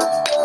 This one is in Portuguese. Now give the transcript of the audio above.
Música